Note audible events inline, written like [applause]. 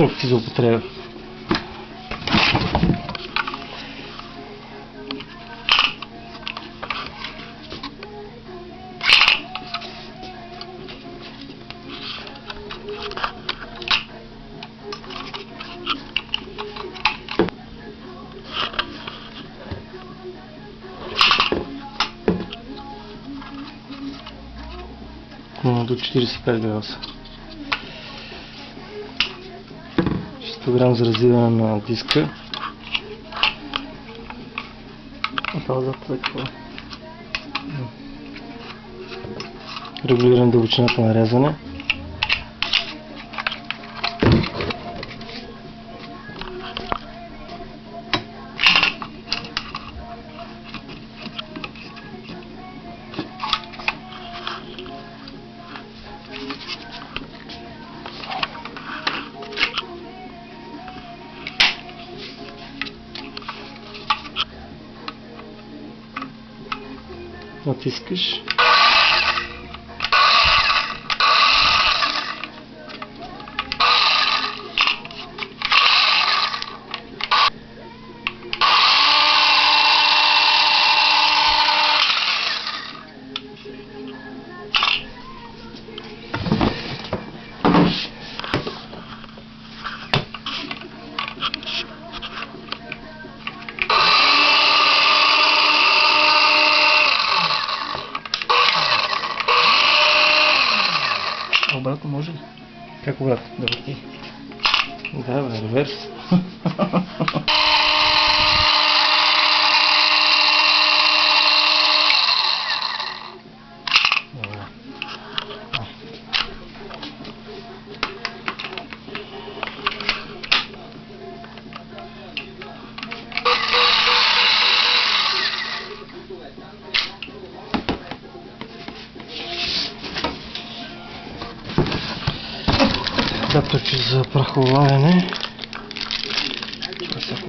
Инструкции за употреба. До 45 градуса. 100 грам за развиване на диска. А това за това е какво? Дълбочината на рязане. Montesquieu Обратно може ли? Как обратно? Да бе, реверс. [laughs] както за прахолавене